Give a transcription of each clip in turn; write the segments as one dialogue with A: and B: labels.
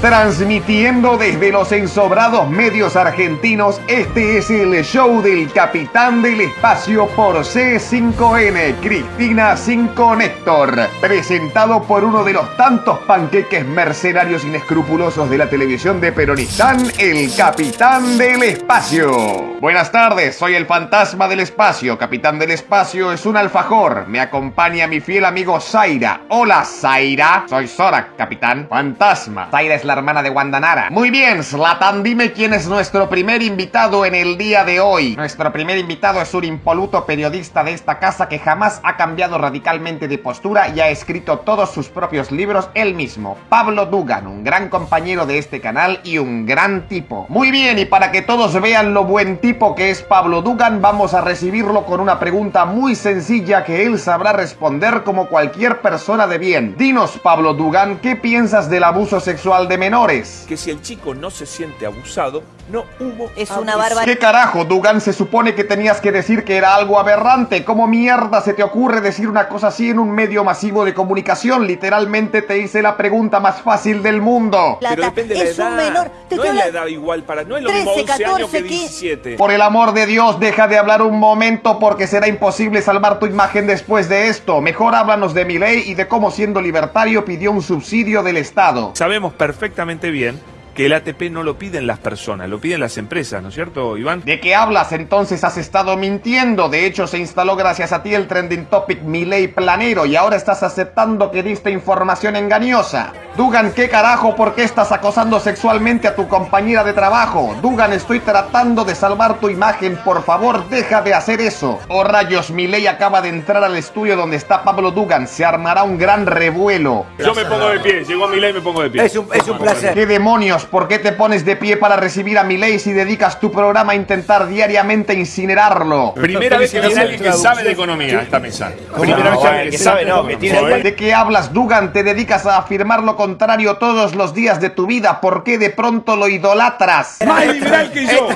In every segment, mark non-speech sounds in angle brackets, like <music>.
A: Transmitiendo desde los ensobrados medios argentinos, este es el show del capitán del espacio por C5N, Cristina 5 Néctor, presentado por uno de los tantos panqueques mercenarios inescrupulosos de la televisión de Peronistán, el capitán del espacio. Buenas tardes, soy el fantasma del espacio. Capitán del espacio es un alfajor. Me acompaña mi fiel amigo Zaira. Hola, Zaira. Soy Zorak, capitán. Fantasma. Zaira es la hermana de Wandanara. Muy bien, Slatan, dime quién es nuestro primer invitado en el día de hoy. Nuestro primer invitado es un impoluto periodista de esta casa que jamás ha cambiado radicalmente de postura y ha escrito todos sus propios libros él mismo. Pablo Dugan, un gran compañero de este canal y un gran tipo. Muy bien, y para que todos vean lo buen tipo que es Pablo Dugan, vamos a recibirlo con una pregunta muy sencilla que él sabrá responder como cualquier persona de bien. Dinos, Pablo Dugan, ¿qué piensas del abuso sexual de menores?
B: Que si el chico no se siente abusado, no hubo
C: Es una barbaridad.
A: ¿Qué carajo, Dugan? Se supone que tenías que decir que era algo aberrante. ¿Cómo mierda se te ocurre decir una cosa así en un medio masivo de comunicación? Literalmente te hice la pregunta más fácil del mundo.
B: Pero
C: Plata.
B: depende de la
C: es
B: edad.
C: un menor. Te
B: no es la edad igual para. No es lo
C: 13,
B: mismo 11 años
C: 14,
B: que
C: ¿qué?
B: 17.
A: Por el amor de Dios, deja de hablar un momento porque será imposible salvar tu imagen después de esto. Mejor háblanos de mi ley y de cómo siendo libertario pidió un subsidio del Estado.
B: Sabemos perfectamente bien que el ATP no lo piden las personas, lo piden las empresas, ¿no es cierto, Iván?
A: ¿De qué hablas? Entonces has estado mintiendo. De hecho, se instaló gracias a ti el trending topic Mi Ley Planero y ahora estás aceptando que diste información engañosa. Dugan, ¿qué carajo? ¿Por qué estás acosando sexualmente a tu compañera de trabajo? Dugan, estoy tratando de salvar tu imagen. Por favor, deja de hacer eso. Oh rayos, Mi Ley acaba de entrar al estudio donde está Pablo Dugan. Se armará un gran revuelo.
B: Yo me pongo de pie, llegó mi ley me pongo de pie.
D: Es un, es un placer.
A: ¿Qué demonios? ¿Por qué te pones de pie para recibir a Milei si dedicas tu programa a intentar diariamente incinerarlo?
B: Primera vez que viene alguien que sabe de economía a esta mesa. Primera vez que alguien que sabe, no, que tiene
A: ¿De qué hablas, Dugan? Te dedicas a afirmar lo contrario todos los días de tu vida. ¿Por qué de pronto lo idolatras?
B: Más liberal que yo.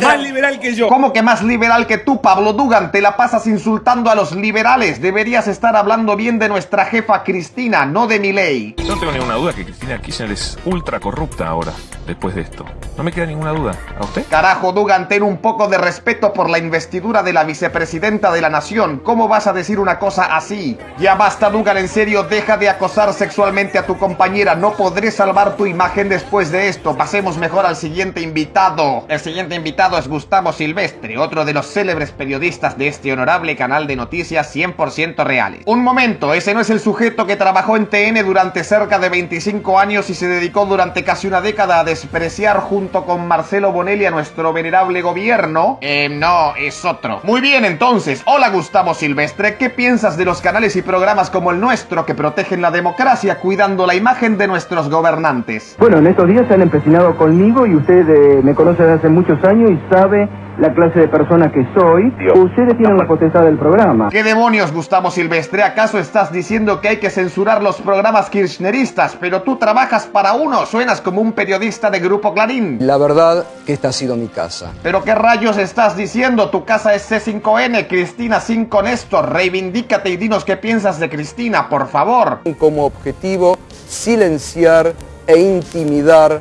B: Más liberal que yo.
A: ¿Cómo que más liberal que tú, Pablo Dugan? Te la pasas insultando a los liberales. Deberías estar hablando bien de nuestra jefa Cristina, no de Milei.
E: No tengo ninguna duda que Cristina Kirchner es ultra corrupta ahora, después de esto. No me queda ninguna duda. ¿A usted?
A: Carajo, Dugan, ten un poco de respeto por la investidura de la vicepresidenta de la nación. ¿Cómo vas a decir una cosa así? Ya basta, Dugan, en serio, deja de acosar sexualmente a tu compañera. No podré salvar tu imagen después de esto. Pasemos mejor al siguiente invitado. El siguiente invitado es Gustavo Silvestre, otro de los célebres periodistas de este honorable canal de noticias 100% reales. Un momento, ese no es el sujeto que trabajó en TN durante cerca de 25 años y se dedicó durante casi una década a despreciar junto con Marcelo Bonelli a nuestro venerable gobierno. Eh, no, es otro. Muy bien, entonces. Hola, Gustavo Silvestre. ¿Qué piensas de los canales y programas como el nuestro que protegen la democracia cuidando la imagen de nuestros gobernantes?
F: Bueno, en estos días se han empecinado conmigo y usted eh, me conoce desde hace muchos años y sabe la clase de persona que soy. Ustedes tienen la potestad del programa.
A: ¿Qué demonios, Gustavo Silvestre? ¿Acaso estás diciendo que hay que censurar los programas kirchneristas? Pero tú trabajas para uno. Suenas como un periodista de Grupo Clarín.
G: La verdad que esta ha sido mi casa.
A: ¿Pero qué rayos estás diciendo? Tu casa es C5N, Cristina 5 Néstor. Reivindícate y dinos qué piensas de Cristina, por favor.
G: Como objetivo, silenciar e intimidar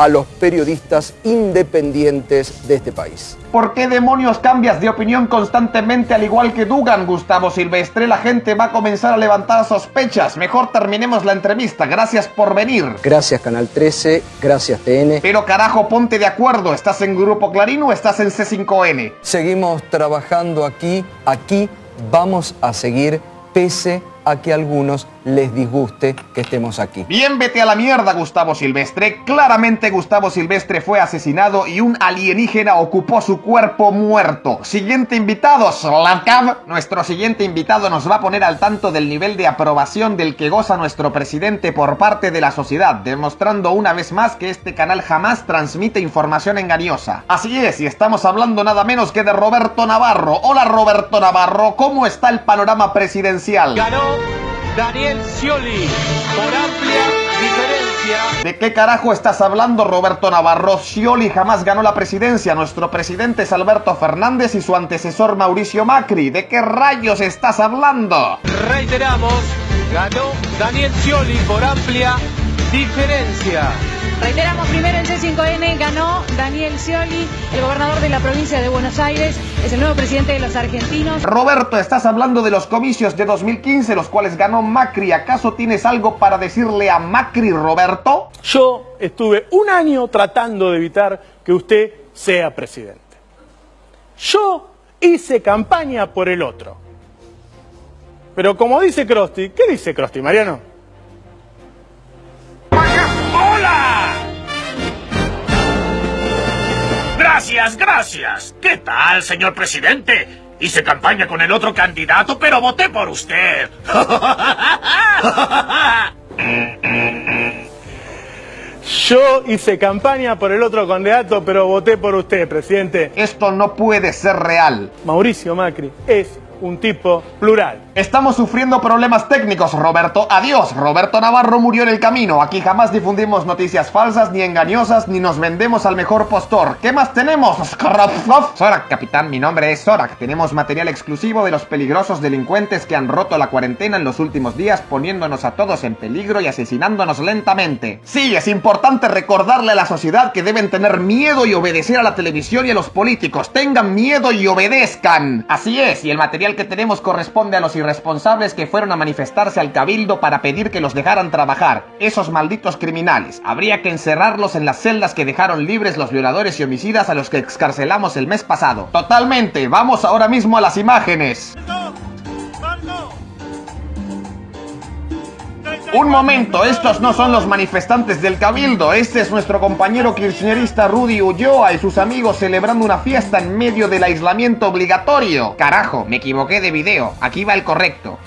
G: a los periodistas independientes de este país.
A: ¿Por qué demonios cambias de opinión constantemente al igual que Dugan, Gustavo Silvestre? La gente va a comenzar a levantar sospechas. Mejor terminemos la entrevista. Gracias por venir.
G: Gracias Canal 13, gracias TN.
A: Pero carajo, ponte de acuerdo. ¿Estás en Grupo Clarín o estás en C5N?
G: Seguimos trabajando aquí, aquí vamos a seguir pese a que algunos les disguste que estemos aquí.
A: Bien, vete a la mierda, Gustavo Silvestre. Claramente Gustavo Silvestre fue asesinado y un alienígena ocupó su cuerpo muerto. Siguiente invitado, Slavkav. Nuestro siguiente invitado nos va a poner al tanto del nivel de aprobación del que goza nuestro presidente por parte de la sociedad, demostrando una vez más que este canal jamás transmite información engañosa. Así es, y estamos hablando nada menos que de Roberto Navarro. Hola Roberto Navarro, ¿cómo está el panorama presidencial?
H: Ganó Daniel Scioli por amplia diferencia.
A: ¿De qué carajo estás hablando, Roberto Navarro? Scioli jamás ganó la presidencia. Nuestro presidente es Alberto Fernández y su antecesor Mauricio Macri. ¿De qué rayos estás hablando?
H: Reiteramos, ganó Daniel Scioli por amplia diferencia.
C: Reiteramos primero en C5N, ganó Daniel Scioli, el gobernador de la provincia de Buenos Aires, es el nuevo presidente de los argentinos.
A: Roberto, estás hablando de los comicios de 2015, los cuales ganó Macri. ¿Acaso tienes algo para decirle a Macri, Roberto?
D: Yo estuve un año tratando de evitar que usted sea presidente. Yo hice campaña por el otro. Pero como dice Crosti, ¿qué dice Crosti, Mariano?
I: Gracias, gracias. ¿Qué tal, señor presidente? Hice campaña con el otro candidato, pero voté por usted. <laughs>
D: Yo hice campaña por el otro candidato, pero voté por usted, presidente.
A: Esto no puede ser real.
D: Mauricio Macri es un tipo plural.
A: Estamos sufriendo problemas técnicos, Roberto. Adiós. Roberto Navarro murió en el camino. Aquí jamás difundimos noticias falsas ni engañosas ni nos vendemos al mejor postor. ¿Qué más tenemos? Sorak, capitán, mi nombre es Sorak. Tenemos material exclusivo de los peligrosos delincuentes que han roto la cuarentena en los últimos días poniéndonos a todos en peligro y asesinándonos lentamente. Sí, es importante recordarle a la sociedad que deben tener miedo y obedecer a la televisión y a los políticos. Tengan miedo y obedezcan. Así es, y el material que tenemos corresponde a los irresponsables que fueron a manifestarse al cabildo para pedir que los dejaran trabajar. Esos malditos criminales. Habría que encerrarlos en las celdas que dejaron libres los violadores y homicidas a los que excarcelamos el mes pasado. Totalmente. Vamos ahora mismo a las imágenes. Un momento, estos no son los manifestantes del Cabildo, este es nuestro compañero kirchnerista Rudy Ulloa y sus amigos celebrando una fiesta en medio del aislamiento obligatorio. Carajo, me equivoqué de video, aquí va el correcto.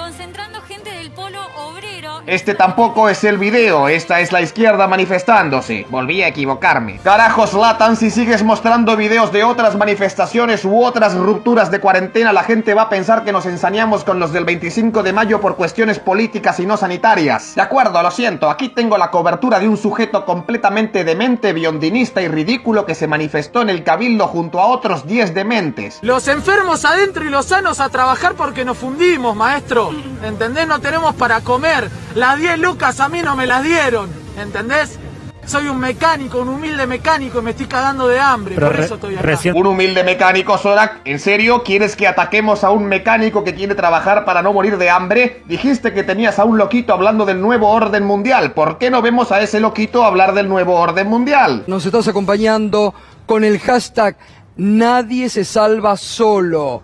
A: Este tampoco es el video, esta es la izquierda manifestándose. Volví a equivocarme. Carajos, Latan, si sigues mostrando videos de otras manifestaciones u otras rupturas de cuarentena, la gente va a pensar que nos ensañamos con los del 25 de mayo por cuestiones políticas y no sanitarias. De acuerdo, lo siento, aquí tengo la cobertura de un sujeto completamente demente, biondinista y ridículo que se manifestó en el cabildo junto a otros 10 dementes.
J: Los enfermos adentro y los sanos a trabajar porque nos fundimos, maestro. ¿Entendés? No tenemos para comer. Las 10 lucas a mí no me las dieron. ¿Entendés? Soy un mecánico, un humilde mecánico y me estoy cagando de hambre. por eso estoy acá.
A: Un humilde mecánico, Sorak. ¿En serio? ¿Quieres que ataquemos a un mecánico que quiere trabajar para no morir de hambre? Dijiste que tenías a un loquito hablando del nuevo orden mundial. ¿Por qué no vemos a ese loquito hablar del nuevo orden mundial?
G: Nos estás acompañando con el hashtag Nadie se salva solo.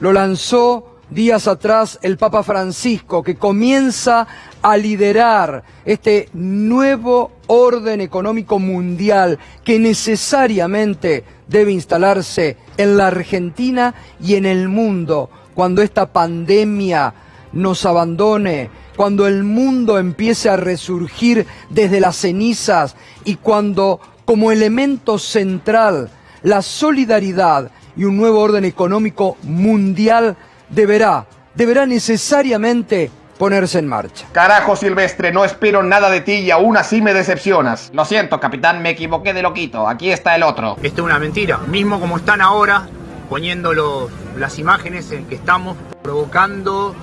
G: Lo lanzó días atrás el Papa Francisco, que comienza a liderar este nuevo orden económico mundial que necesariamente debe instalarse en la Argentina y en el mundo cuando esta pandemia nos abandone, cuando el mundo empiece a resurgir desde las cenizas y cuando como elemento central la solidaridad y un nuevo orden económico mundial deberá, deberá necesariamente ponerse en marcha.
A: Carajo, Silvestre, no espero nada de ti y aún así me decepcionas. Lo siento, capitán, me equivoqué de loquito. Aquí está el otro.
K: Esto es una mentira. Mismo como están ahora, poniendo los- las imágenes en que estamos provocando.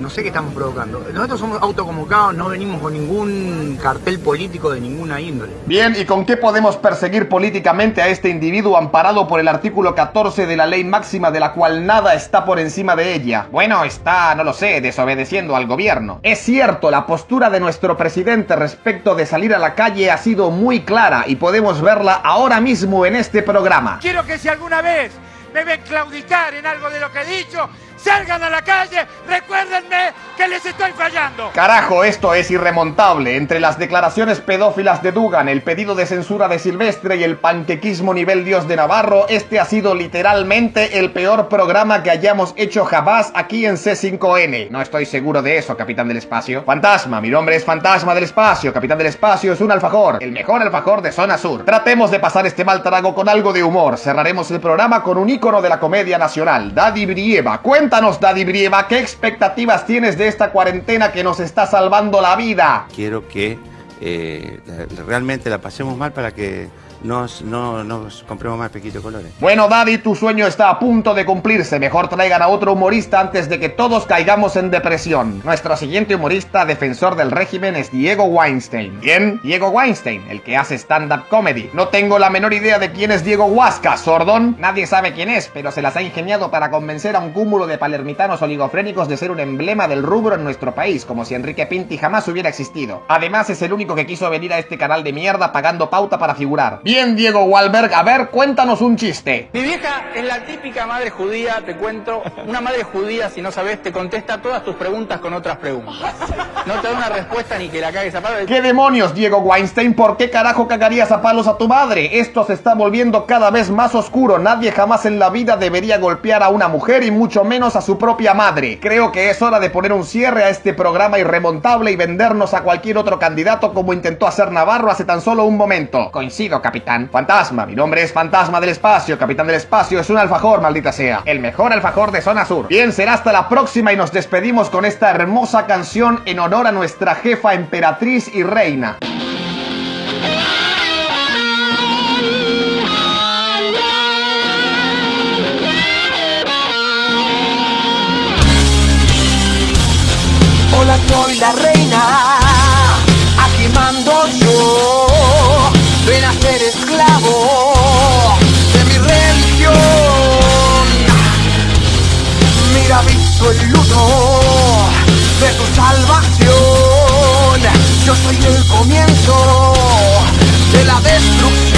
K: No sé qué estamos provocando. Nosotros somos autoconvocados, no venimos con ningún cartel político de ninguna índole.
A: Bien, ¿y con qué podemos perseguir políticamente a este individuo amparado por el artículo 14 de la ley máxima de la cual nada está por encima de ella? Bueno, está, no lo sé, desobedeciendo al gobierno. Es cierto, la postura de nuestro presidente respecto de salir a la calle ha sido muy clara y podemos verla ahora mismo en este programa.
L: Quiero que si alguna vez me ven claudicar en algo de lo que he dicho, salgan a la calle, recuérdenme que les estoy fallando.
A: Carajo, esto es irremontable. Entre las declaraciones pedófilas de Dugan, el pedido de censura de Silvestre y el panquequismo nivel Dios de Navarro, este ha sido literalmente el peor programa que hayamos hecho jamás aquí en C5N. No estoy seguro de eso, capitán del espacio. Fantasma, mi nombre es Fantasma del espacio. Capitán del espacio es un alfajor, el mejor alfajor de zona sur. Tratemos de pasar este mal trago con algo de humor. Cerraremos el programa con un ícono de la comedia nacional, Daddy Brieva. Cuéntanos, Daddy Brieva, ¿qué expectativas tienes de esta cuarentena que nos está salvando la vida?
M: Quiero que eh, realmente la pasemos mal para que nos, no nos compremos más pequito de colores.
A: Bueno, Daddy, tu sueño está a punto de cumplirse. Mejor traigan a otro humorista antes de que todos caigamos en depresión. Nuestro siguiente humorista defensor del régimen es Diego Weinstein. ¿Quién? Diego Weinstein, el que hace stand-up comedy. No tengo la menor idea de quién es Diego Huasca, sordón. Nadie sabe quién es, pero se las ha ingeniado para convencer a un cúmulo de palermitanos oligofrénicos de ser un emblema del rubro en nuestro país, como si Enrique Pinti jamás hubiera existido. Además, es el único que quiso venir a este canal de mierda pagando pauta para figurar. Bien, Diego Walberg, a ver, cuéntanos un chiste.
N: Mi vieja es la típica madre judía, te cuento. Una madre judía, si no sabes, te contesta todas tus preguntas con otras preguntas. No te da una respuesta ni que la cagues a palo.
A: ¿Qué demonios, Diego Weinstein? ¿Por qué carajo cagarías a palos a tu madre? Esto se está volviendo cada vez más oscuro. Nadie jamás en la vida debería golpear a una mujer y mucho menos a su propia madre. Creo que es hora de poner un cierre a este programa irremontable y vendernos a cualquier otro candidato como intentó hacer Navarro hace tan solo un momento. Coincido, capitán. Fantasma, mi nombre es Fantasma del Espacio, capitán del Espacio, es un alfajor, maldita sea. El mejor alfajor de zona sur. Bien, será hasta la próxima y nos despedimos con esta hermosa canción en honor a nuestra jefa emperatriz y reina.
O: Hola, soy la reina, El luto de tu salvación. Yo soy el comienzo de la destrucción.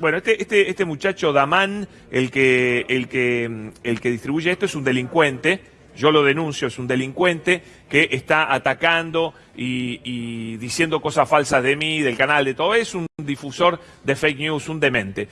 B: Bueno, este, este, este muchacho Damán, el que, el que, el que distribuye esto, es un delincuente. yo lo denuncio, es un delincuente que está atacando y, y diciendo cosas falsas de mí, del canal, de todo, es un difusor de fake news, un demente.